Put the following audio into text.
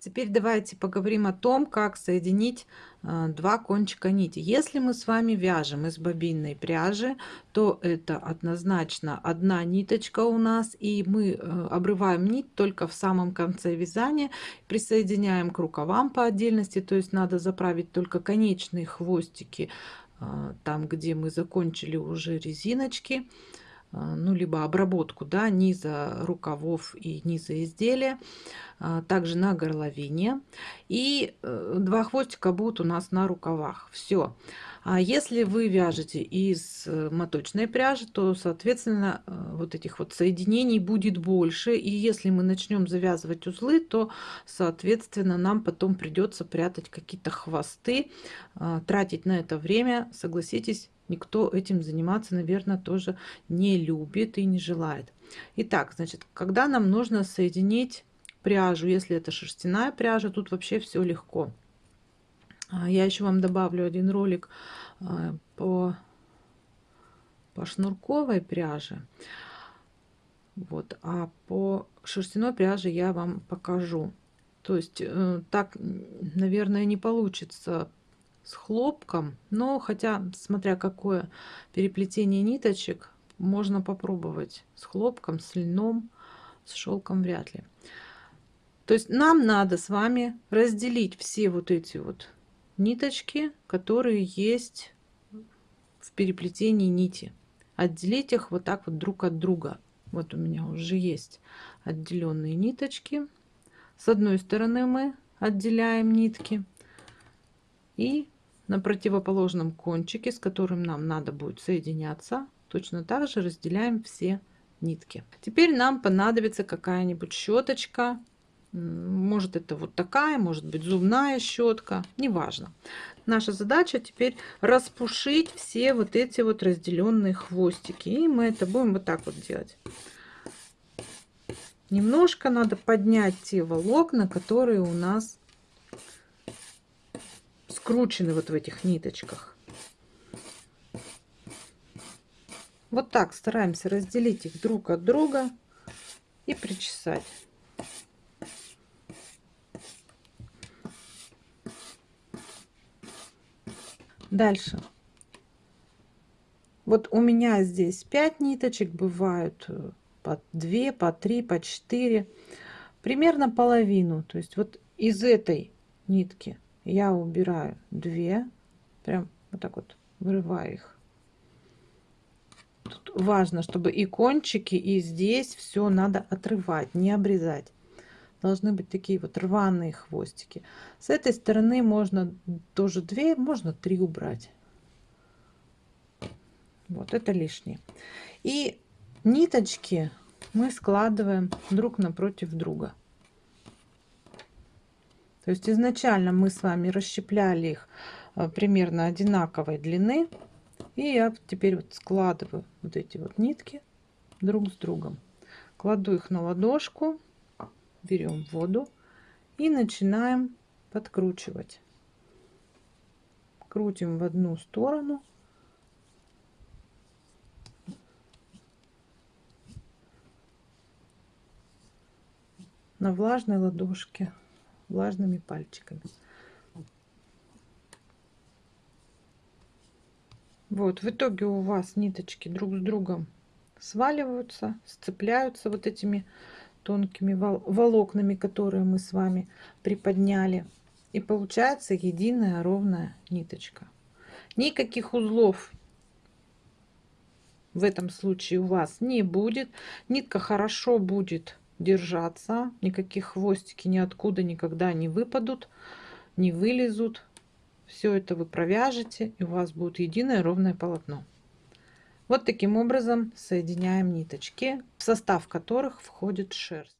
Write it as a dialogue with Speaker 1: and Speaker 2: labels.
Speaker 1: Теперь давайте поговорим о том, как соединить э, два кончика нити. Если мы с вами вяжем из бобинной пряжи, то это однозначно одна ниточка у нас, и мы э, обрываем нить только в самом конце вязания, присоединяем к рукавам по отдельности, то есть надо заправить только конечные хвостики, э, там где мы закончили уже резиночки, ну, либо обработку да, низа рукавов и низа изделия, а, также на горловине. И э, два хвостика будут у нас на рукавах. Все. А если вы вяжете из э, моточной пряжи, то, соответственно, э, вот этих вот соединений будет больше. И если мы начнем завязывать узлы, то, соответственно, нам потом придется прятать какие-то хвосты, тратить на это время, согласитесь, никто этим заниматься, наверное, тоже не любит и не желает. Итак, значит, когда нам нужно соединить пряжу, если это шерстяная пряжа, тут вообще все легко. А, я еще вам добавлю один ролик а, по, по шнурковой пряже. Вот, а по шерстяной пряже я вам покажу. То есть э, так, наверное, не получится с хлопком, но хотя, смотря какое переплетение ниточек, можно попробовать с хлопком, с льном, с шелком вряд ли. То есть нам надо с вами разделить все вот эти вот ниточки, которые есть в переплетении нити. Отделить их вот так вот друг от друга. Вот у меня уже есть отделенные ниточки. С одной стороны мы отделяем нитки и на противоположном кончике, с которым нам надо будет соединяться, точно так же разделяем все нитки. Теперь нам понадобится какая-нибудь щеточка. Может это вот такая, может быть зубная щетка, неважно. Наша задача теперь распушить все вот эти вот разделенные хвостики. И мы это будем вот так вот делать. Немножко надо поднять те волокна, которые у нас скручены вот в этих ниточках. Вот так стараемся разделить их друг от друга и причесать. Дальше. Вот у меня здесь 5 ниточек, бывают э, по 2, по 3, по 4. Примерно половину. То есть вот из этой нитки я убираю две, прям вот так вот вырываю их. Тут важно, чтобы и кончики, и здесь все надо отрывать, не обрезать. Должны быть такие вот рваные хвостики. С этой стороны можно тоже две, можно три убрать. Вот это лишнее. И ниточки мы складываем друг напротив друга. То есть изначально мы с вами расщепляли их э, примерно одинаковой длины. И я теперь вот складываю вот эти вот нитки друг с другом. Кладу их на ладошку, берем воду и начинаем подкручивать. Крутим в одну сторону. на влажной ладошке влажными пальчиками. Вот, в итоге у вас ниточки друг с другом сваливаются, сцепляются вот этими тонкими волокнами, которые мы с вами приподняли. И получается единая ровная ниточка. Никаких узлов в этом случае у вас не будет. Нитка хорошо будет держаться. Никаких хвостики ниоткуда никогда не выпадут, не вылезут. Все это вы провяжете, и у вас будет единое ровное полотно. Вот таким образом соединяем ниточки, в состав которых входит шерсть.